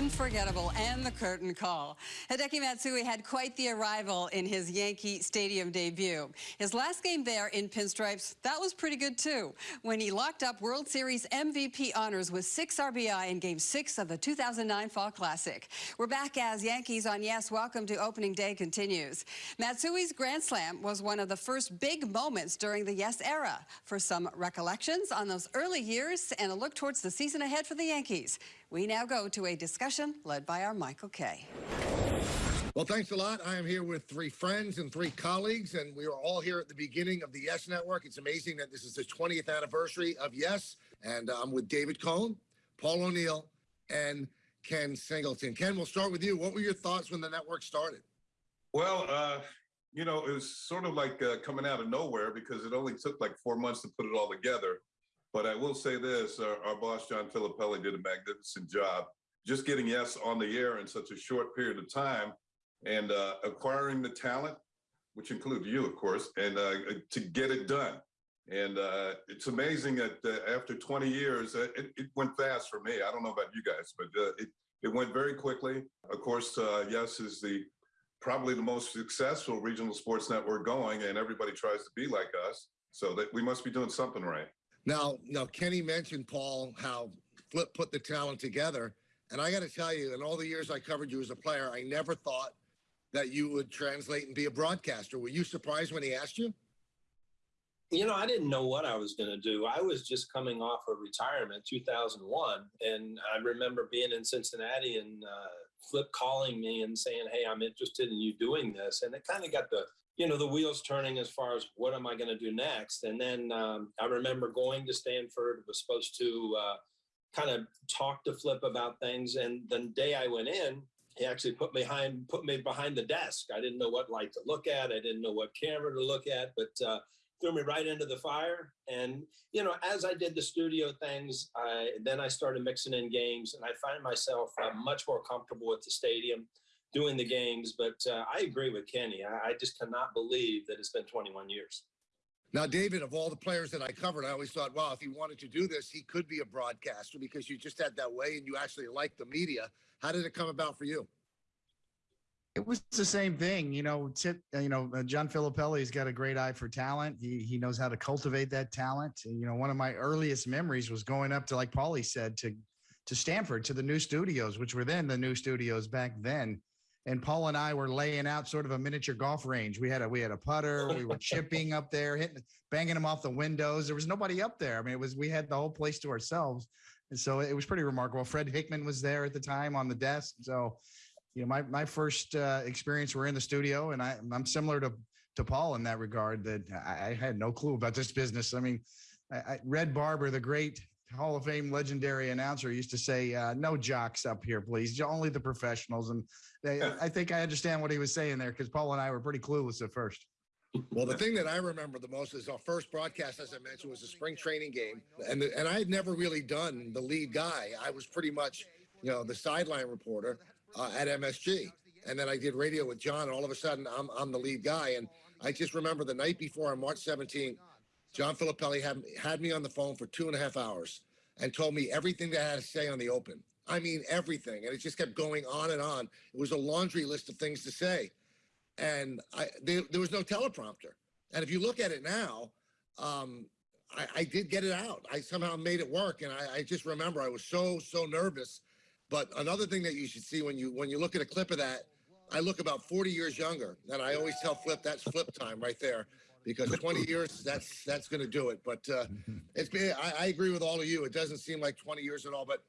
unforgettable and the curtain call. Hideki Matsui had quite the arrival in his Yankee Stadium debut. His last game there in pinstripes, that was pretty good too, when he locked up World Series MVP honors with six RBI in game six of the 2009 Fall Classic. We're back as Yankees on Yes, welcome to opening day continues. Matsui's Grand Slam was one of the first big moments during the Yes era. For some recollections on those early years and a look towards the season ahead for the Yankees, we now go to a discussion led by our Michael Kay. Well, thanks a lot. I am here with three friends and three colleagues, and we are all here at the beginning of the Yes Network. It's amazing that this is the 20th anniversary of Yes, and I'm with David Cone, Paul O'Neill, and Ken Singleton. Ken, we'll start with you. What were your thoughts when the network started? Well, uh, you know, it was sort of like uh, coming out of nowhere because it only took like four months to put it all together. But I will say this, our, our boss, John Filippelli, did a magnificent job just getting Yes on the air in such a short period of time and uh, acquiring the talent, which includes you, of course, and uh, to get it done. And uh, it's amazing that uh, after 20 years, uh, it, it, went fast for me. I don't know about you guys, but uh, it, it went very quickly. Of course, Yes is the probably the most successful regional sports network going, and everybody tries to be like us. So that we must be doing something right. Now, now Kenny mentioned Paul how Flip put the talent together, and I got to tell you, in all the years I covered you as a player, I never thought that you would translate and be a broadcaster. Were you surprised when he asked you? You know, I didn't know what I was going to do. I was just coming off of retirement, 2001, and I remember being in Cincinnati and uh, Flip calling me and saying, "Hey, I'm interested in you doing this," and it kind of got the you know the wheels turning as far as what am I going to do next. And then um, I remember going to Stamford, was supposed to uh, kind of talk to Flip about things, and the day I went in, he actually put me behind put me behind the desk. I didn't know what light to look at. I didn't know what camera to look at, but uh, threw me right into the fire. And you know, as I did the studio things, I then I started mixing in games, and I find myself uh, much more comfortable at the stadium doing the games. But uh, I agree with Kenny. I, I just cannot believe that it's been 21 years. Now, David, of all the players that I covered, I always thought, wow, if he wanted to do this, he could be a broadcaster because you just had that way and you actually liked the media. How did it come about for you? It was the same thing, you know. Tip, you know, uh, John Filippelli's got a great eye for talent. He he knows how to cultivate that talent. And, you know, one of my earliest memories was going up to, like Paulie said, to to Stamford to the new studios, which were then the new studios back then. And Paul and I were laying out sort of a miniature golf range. We had a we had a putter. We were chipping up there, hitting, banging them off the windows. There was nobody up there. I mean, it was we had the whole place to ourselves, and so it was pretty remarkable. Fred Hickman was there at the time on the desk. So you know, my my first uh, experience were in the studio, and I I'm similar to to Paul in that regard. That I, I had no clue about this business. I mean, I, I, Red Barber, the great Hall of Fame legendary announcer, used to say, uh, "No jocks up here, please. Only the professionals." And they, I think I understand what he was saying there because Paul and I were pretty clueless at first. Well, the thing that I remember the most is our first broadcast, as I mentioned, was a spring training game, and the, and I had never really done the lead guy. I was pretty much, you know, the sideline reporter uh, at MSG. And then I did radio with John, and all of a sudden I'm, I'm the lead guy. And I just remember the night before on March 17th, John Filippelli had, had me on the phone for two and a half hours and told me everything that I had to say on the open. I mean, everything. And it just kept going on and on. It was a laundry list of things to say. And I, there, there was no teleprompter. And if you look at it now, um, I, I, did get it out. I somehow made it work. And I, I just remember I was so, so nervous but another thing that you should see when you when you look at a clip of that, I look about 40 years younger. And I always tell Flip that's flip time right there because 20 years that's that's going to do it. But uh, it's been I, I, agree with all of you. It doesn't seem like 20 years at all. But